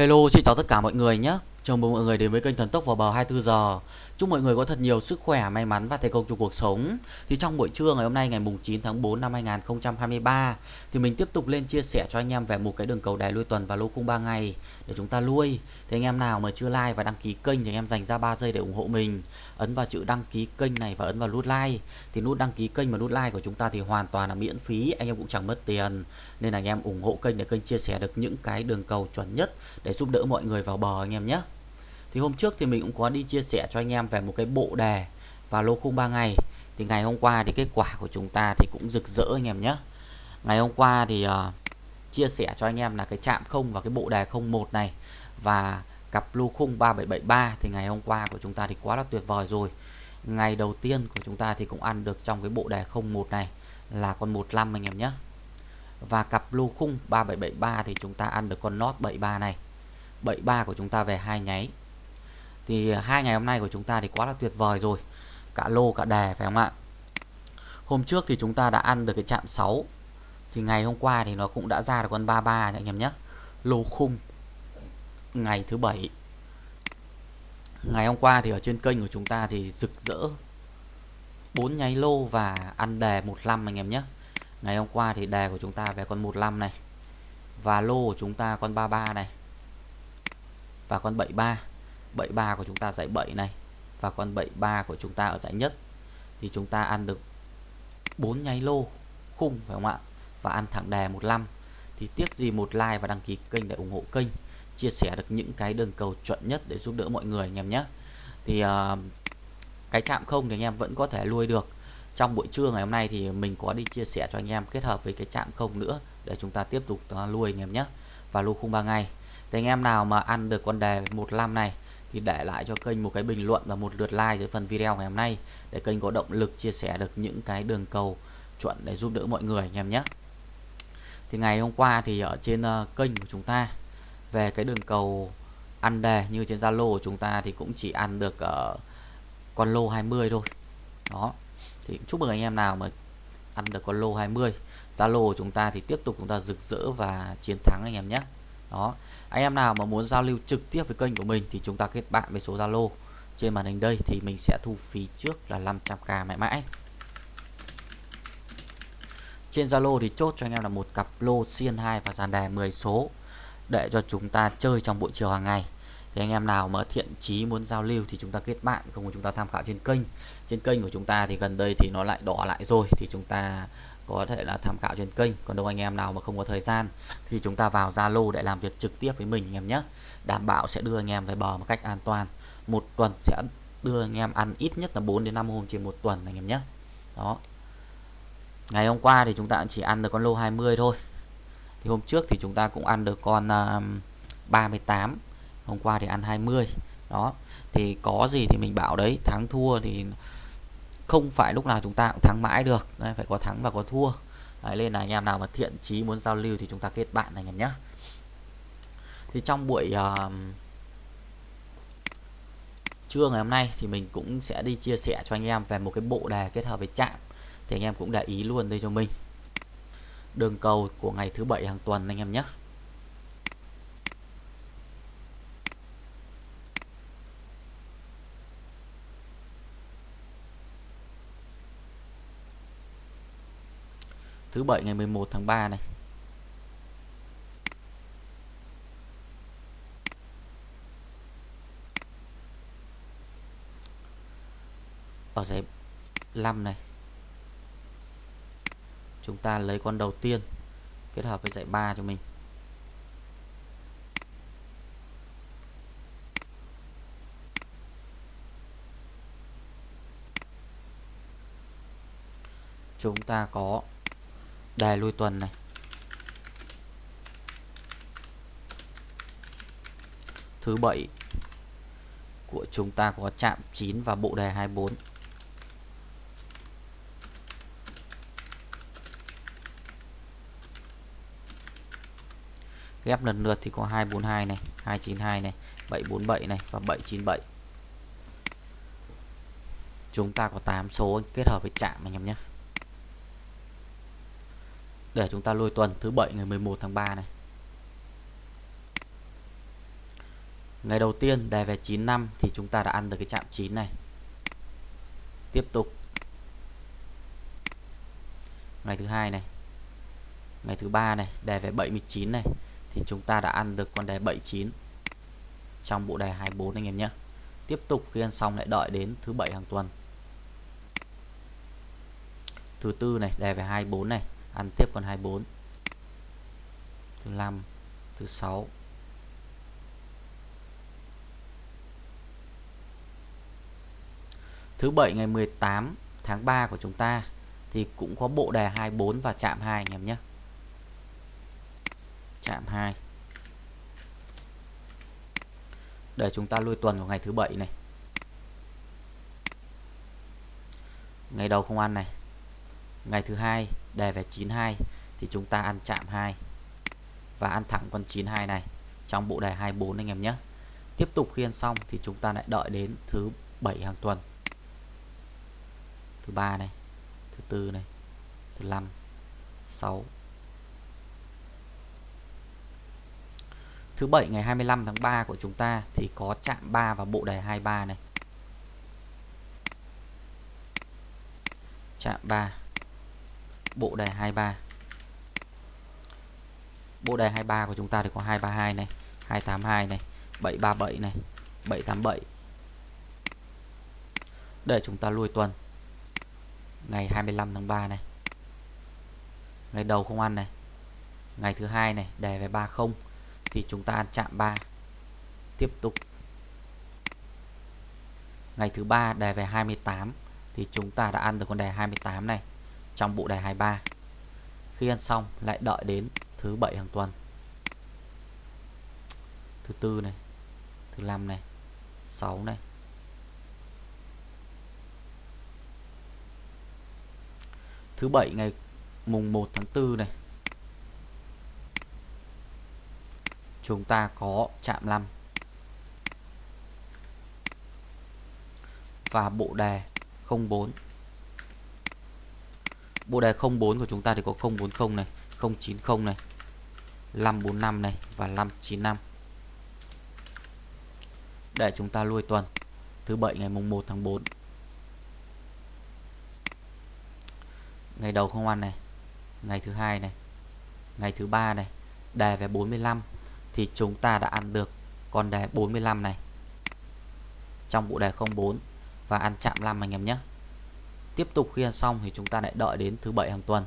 Hello, xin chào tất cả mọi người nhé. Chào mừng mọi người đến với kênh Thần Tốc vào bờ 24 giờ. Chúc mọi người có thật nhiều sức khỏe, may mắn và thành công trong cuộc sống. Thì trong buổi trưa ngày hôm nay ngày mùng 9 tháng 4 năm 2023 thì mình tiếp tục lên chia sẻ cho anh em về một cái đường cầu đài lui tuần và lô khung 3 ngày để chúng ta lui. Thì anh em nào mà chưa like và đăng ký kênh thì anh em dành ra 3 giây để ủng hộ mình. Ấn vào chữ đăng ký kênh này và ấn vào nút like. Thì nút đăng ký kênh và nút like của chúng ta thì hoàn toàn là miễn phí, anh em cũng chẳng mất tiền. Nên là anh em ủng hộ kênh để kênh chia sẻ được những cái đường cầu chuẩn nhất để giúp đỡ mọi người vào bờ anh em nhé thì hôm trước thì mình cũng có đi chia sẻ cho anh em về một cái bộ đề và lô khung 3 ngày. Thì ngày hôm qua thì kết quả của chúng ta thì cũng rực rỡ anh em nhé. Ngày hôm qua thì uh, chia sẻ cho anh em là cái chạm không và cái bộ đề 01 này và cặp lô khung 3773 thì ngày hôm qua của chúng ta thì quá là tuyệt vời rồi. Ngày đầu tiên của chúng ta thì cũng ăn được trong cái bộ đề 01 này là con 15 anh em nhé. Và cặp lô khung 3773 thì chúng ta ăn được con nốt 73 này. 73 của chúng ta về hai nháy thì hai ngày hôm nay của chúng ta thì quá là tuyệt vời rồi. Cả lô, cả đề, phải không ạ? Hôm trước thì chúng ta đã ăn được cái chạm 6 thì ngày hôm qua thì nó cũng đã ra được con 33 anh em nhé. Lô khung, ngày thứ bảy. Ngày hôm qua thì ở trên kênh của chúng ta thì rực rỡ. Bốn nháy lô và ăn đề 15 anh em nhé. Ngày hôm qua thì đề của chúng ta về con 15 này. Và lô của chúng ta con 33 này. Và con 73 73 của chúng ta giải 7 này và con 73 của chúng ta ở giải nhất thì chúng ta ăn được 4 nháy lô khung phải không ạ? Và ăn thẳng đề 15 thì tiếc gì một like và đăng ký kênh để ủng hộ kênh chia sẻ được những cái đường cầu chuẩn nhất để giúp đỡ mọi người anh em nhé. Thì uh, cái chạm không thì anh em vẫn có thể nuôi được. Trong buổi trưa ngày hôm nay thì mình có đi chia sẻ cho anh em kết hợp với cái chạm không nữa để chúng ta tiếp tục ờ, uh, nuôi anh em nhé. Và lô khung 3 ngày thì anh em nào mà ăn được con đề 15 này thì để lại cho kênh một cái bình luận và một lượt like dưới phần video ngày hôm nay để kênh có động lực chia sẻ được những cái đường cầu chuẩn để giúp đỡ mọi người anh em nhé. Thì ngày hôm qua thì ở trên ờ, kênh của chúng ta về cái đường cầu ăn đề như trên Zalo của chúng ta thì cũng chỉ ăn được uh, con lô 20 thôi. Đó thì chúc mừng anh em nào mà ăn được con lô 20 Zalo của chúng ta thì tiếp tục chúng ta rực rỡ và chiến thắng anh em nhé đó. Anh em nào mà muốn giao lưu trực tiếp với kênh của mình thì chúng ta kết bạn với số Zalo trên màn hình đây thì mình sẽ thu phí trước là 500k mãi mãi. Trên Zalo thì chốt cho anh em là một cặp lô xiên 2 và dàn đề 10 số để cho chúng ta chơi trong buổi chiều hàng ngày thì anh em nào mà thiện chí muốn giao lưu thì chúng ta kết bạn không chúng ta tham khảo trên kênh. Trên kênh của chúng ta thì gần đây thì nó lại đỏ lại rồi thì chúng ta có thể là tham khảo trên kênh. Còn đâu anh em nào mà không có thời gian thì chúng ta vào Zalo để làm việc trực tiếp với mình anh em nhé. Đảm bảo sẽ đưa anh em về bờ một cách an toàn. Một tuần sẽ đưa anh em ăn ít nhất là 4 đến 5 hôm trên một tuần anh em nhé. Đó. Ngày hôm qua thì chúng ta chỉ ăn được con lô 20 thôi. Thì hôm trước thì chúng ta cũng ăn được con à, uh, 38 hôm qua thì ăn 20 đó. Thì có gì thì mình bảo đấy thắng thua thì không phải lúc nào chúng ta cũng thắng mãi được. Đấy, phải có thắng và có thua. Đấy, nên là anh em nào mà thiện chí muốn giao lưu thì chúng ta kết bạn anh em nhé thì trong buổi uh, trưa ngày hôm nay thì mình cũng sẽ đi chia sẻ cho anh em về một cái bộ đề kết hợp với chạm thì anh em cũng để ý luôn đây cho mình. Đường cầu của ngày thứ bảy hàng tuần anh em nhé thứ bảy ngày 11 tháng 3 này. Ở giải 5 này, chúng ta lấy con đầu tiên kết hợp với giải 3 cho mình. Chúng ta có đề lui tuần này. Thứ bảy của chúng ta có chạm 9 và bộ đề 24 ghép lần lượt thì có 242 này 292 này 747 này và 797 chúng ta có 8 số kết hợp với chạm anh em nhé để chúng ta lôi tuần thứ bảy ngày 11 tháng 3 này Ngày đầu tiên đề về 9 năm thì chúng ta đã ăn được cái chạm 9 này. Tiếp tục. Ngày thứ hai này. Ngày thứ ba này, đề về 79 này thì chúng ta đã ăn được con đề 79 trong bộ đề 24 anh em nhé. Tiếp tục khi ăn xong lại đợi đến thứ bảy hàng tuần. Thứ tư này, đề về 24 này, ăn tiếp con 24. Thứ 5 thứ 6 Thứ 7 ngày 18 tháng 3 của chúng ta thì cũng có bộ đề 24 và chạm 2 anh em nhé. Chạm 2. Để chúng ta lui tuần của ngày thứ bảy này. Ngày đầu không ăn này. Ngày thứ hai, đề về 92 thì chúng ta ăn chạm 2 và ăn thẳng con 92 này, trong bộ đề 24 anh em nhé. Tiếp tục khi ăn xong thì chúng ta lại đợi đến thứ bảy hàng tuần. Thứ ba này, thứ tư này, thứ năm, sáu. Thứ bảy ngày 25 tháng 3 của chúng ta thì có chạm 3 và bộ đề 23 này. Chạm 3 bộ đề 23 bộ đề 23 của chúng ta thì có 232 này 282 này 737 này 787 để chúng ta lui tuần. Ngày 25 tháng 3 này. Ngày đầu không ăn này. Ngày thứ hai này đề về 30 thì chúng ta ăn chạm 3 tiếp tục. Ngày thứ ba đề về 28 thì chúng ta đã ăn được con đề 28 này trong bộ đề 23 khi ăn xong, lại đợi đến thứ bảy hàng tuần. Thứ tư này, thứ năm này 6 này. Thứ bảy ngày mùng 1 tháng 4 này, chúng ta có chạm 5 và bộ đề 04 bộ đề 04 của chúng ta thì có 040 này 090 này 545 này và 595 để chúng ta lui tuần, thứ bảy ngày mùng 1 tháng 4 ngày đầu không ăn này, ngày thứ hai này, ngày thứ ba này đề về 45 thì chúng ta đã ăn được con đề 45 này trong bộ đề 04 và ăn chạm 5 anh em nhé tiếp tục khi ăn xong thì chúng ta lại đợi đến thứ bảy hàng tuần.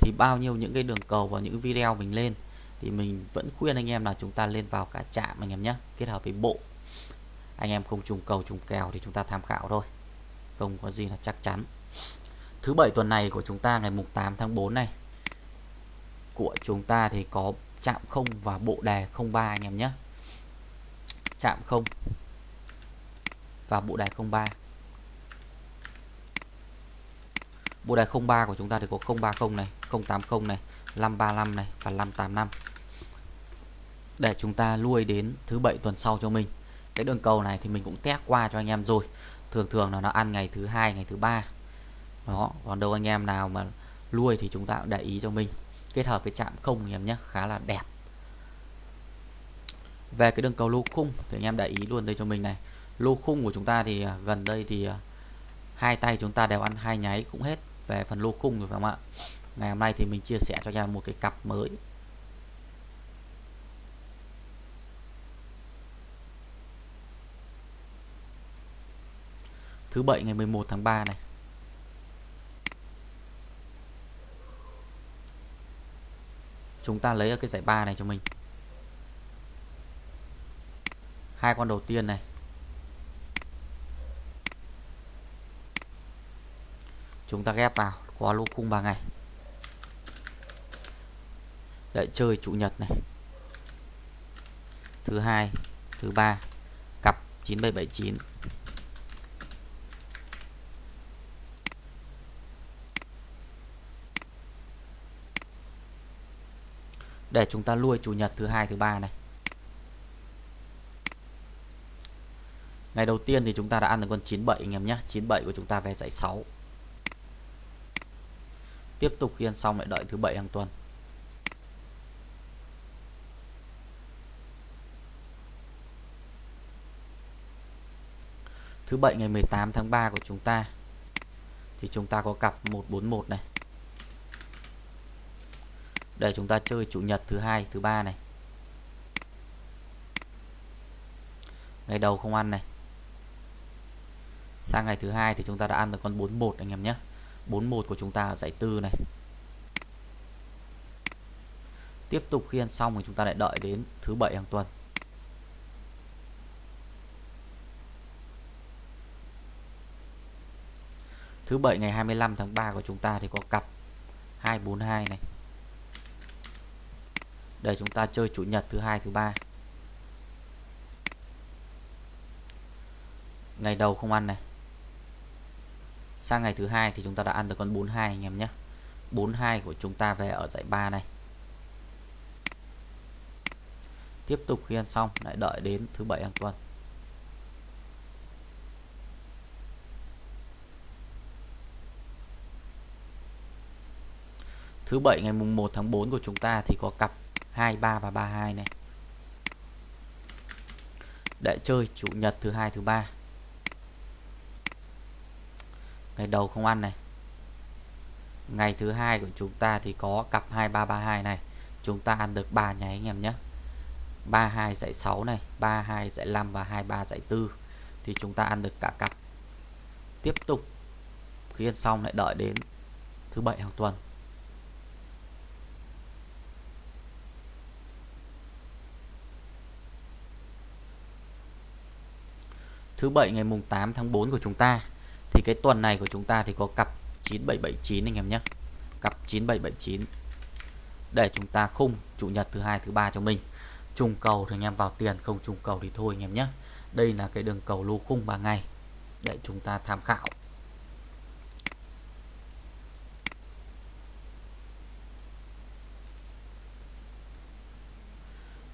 Thì bao nhiêu những cái đường cầu và những video mình lên thì mình vẫn khuyên anh em là chúng ta lên vào cả chạm anh em nhé, kết hợp với bộ. Anh em không trùng cầu trùng kèo thì chúng ta tham khảo thôi, không có gì là chắc chắn. Thứ bảy tuần này của chúng ta ngày mùng 8 tháng 4 này, của chúng ta thì có chạm không và bộ đề 03 anh em nhé. Chạm không và bộ đề 03 bộ đề 03 của chúng ta thì có 030 này 080 này 535 này và 585 để chúng ta lui đến thứ bảy tuần sau cho mình. Cái đường cầu này thì mình cũng test qua cho anh em rồi. Thường thường là nó ăn ngày thứ hai, ngày thứ ba. Đó, còn đâu anh em nào mà nuôi thì chúng ta cũng để ý cho mình. Kết hợp với chạm không anh em nhé, khá là đẹp. Về cái đường cầu lô khung thì anh em để ý luôn đây cho mình này. Lô khung của chúng ta thì à, gần đây thì à, hai tay chúng ta đều ăn hai nháy cũng hết về phần lô khung rồi phải không ạ? Ngày hôm nay thì mình chia sẻ cho nhà một cái cặp mới. Thứ bảy ngày 11 tháng 3 này. Chúng ta lấy ở cái giải ba này cho mình. Hai con đầu tiên này. Chúng ta ghép vào qua lô khung 3 ngày. Đợi chơi chủ nhật này. Thứ hai, thứ ba, cặp 9779 để chúng ta lui chủ nhật thứ hai, thứ ba này. Ngày đầu tiên thì chúng ta đã ăn được con 97 anh em nhé. 97 của chúng ta về dãy 6 tiếp tục khi ăn xong lại đợi thứ bảy hàng tuần. Thứ bảy ngày 18 tháng 3 của chúng ta, thì chúng ta có cặp 141 này. Để chúng ta chơi chủ nhật thứ hai, thứ ba này. Ngày đầu không ăn này. Sang ngày thứ hai thì chúng ta đã ăn được con 41 anh em nhé. 41 của chúng ta ở giải tư này. Tiếp tục khi ăn xong thì chúng ta lại đợi đến thứ bảy hàng tuần. Thứ bảy ngày 25 tháng 3 của chúng ta thì có cặp 242 này. Để chúng ta chơi chủ nhật thứ hai, thứ ba. Ngày đầu không ăn này sang ngày thứ hai thì chúng ta đã ăn được con 42 anh em nhé. 42 của chúng ta về ở dãy 3 này. Tiếp tục khi ăn xong, lại đợi đến thứ bảy hàng tuần. Thứ bảy ngày mùng 1 tháng 4 của chúng ta thì có cặp 23 và 32 này. Để chơi chủ nhật thứ hai, thứ ba ngày đầu không ăn này. Ngày thứ hai của chúng ta thì có cặp 2332 này. Chúng ta ăn được 3 nháy anh em nhé. 32 dãy 6 này 32 dãy 5 và 23 dãy 4 thì chúng ta ăn được cả cặp. Tiếp tục. Khi ăn xong lại đợi đến thứ bảy hàng tuần. Thứ bảy ngày mùng 8 tháng 4 của chúng ta thì cái tuần này của chúng ta thì có cặp 9779 anh em nhé. Cặp 9779 để chúng ta khung chủ nhật thứ hai, thứ ba cho mình. Trùng cầu thì anh em vào tiền, không trùng cầu thì thôi anh em nhé. Đây là cái đường cầu lô khung 3 ngày để chúng ta tham khảo.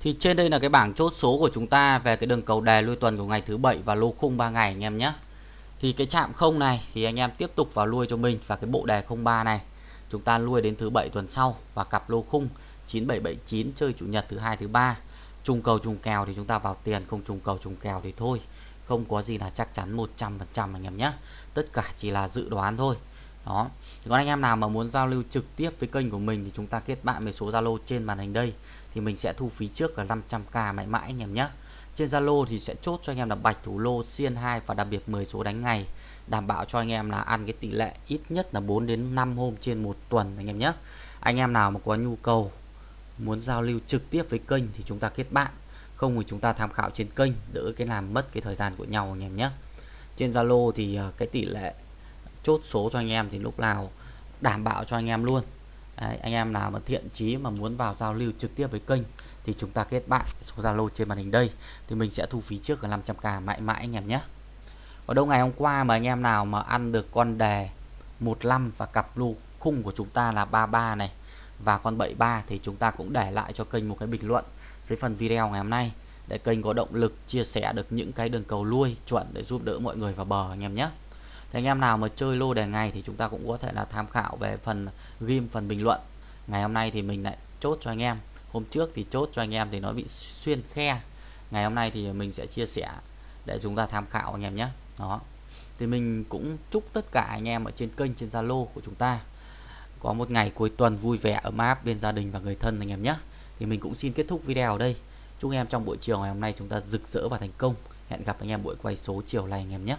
Thì trên đây là cái bảng chốt số của chúng ta về cái đường cầu đề lui tuần của ngày thứ bảy và lô khung 3 ngày anh em nhé. Thì cái chạm không này thì anh em tiếp tục vào lui cho mình và cái bộ đề 03 này. Chúng ta lui đến thứ bảy tuần sau và cặp lô khung 9779 chơi chủ nhật thứ hai, thứ ba. Trùng cầu trùng kèo thì chúng ta vào tiền, không trùng cầu trùng kèo thì thôi. Không có gì là chắc chắn 100% anh em nhé. Tất cả chỉ là dự đoán thôi. Đó. Còn anh em nào mà muốn giao lưu trực tiếp với kênh của mình thì chúng ta kết bạn với số Zalo trên màn hình đây. Thì mình sẽ thu phí trước là 500k mãi mãi anh em nhé trên Zalo thì sẽ chốt cho anh em là bạch thủ lô xiên 2 và đặc biệt 10 số đánh ngày đảm bảo cho anh em là ăn cái tỷ lệ ít nhất là 4 đến 5 hôm trên một tuần anh em nhé. Anh em nào mà có nhu cầu muốn giao lưu trực tiếp với kênh thì chúng ta kết bạn. Không thì chúng ta tham khảo trên kênh đỡ cái làm mất cái thời gian của nhau anh em nhé. Trên Zalo thì à, cái tỷ lệ chốt số cho anh em thì lúc nào đảm bảo cho anh em luôn. Đấy, anh em nào mà thiện chí mà muốn vào giao lưu trực tiếp với kênh thì chúng ta kết bạn số Zalo trên màn hình đây. Thì mình sẽ thu phí trước là 500k mãi mãi anh em nhé. Ở đâu ngày hôm qua mà anh em nào mà ăn được con đề 15 và cặp lô khung của chúng ta là 33 này và con 73 thì chúng ta cũng để lại cho kênh một cái bình luận dưới phần video ngày hôm nay để kênh có động lực chia sẻ được những cái đường cầu lui chuẩn để giúp đỡ mọi người vào bờ anh em nhé. Thì anh em nào mà chơi lô đề ngày thì chúng ta cũng có thể là tham khảo về phần, ghim phần bình luận. Ngày hôm nay thì mình lại chốt cho anh em hôm trước thì chốt cho anh em thì nó bị xuyên khe. Ngày hôm nay thì mình sẽ chia sẻ để chúng ta tham khảo anh em nhé. Đó. Thì mình cũng chúc tất cả anh em ở trên kênh, trên Zalo của chúng ta có một ngày cuối tuần vui vẻ, ấm áp bên gia đình và người thân anh em nhé. Thì mình cũng xin kết thúc video ở đây. Chúc em trong buổi chiều ngày hôm nay chúng ta rực rỡ và thành công. Hẹn gặp anh em buổi quay số chiều này anh em nhé.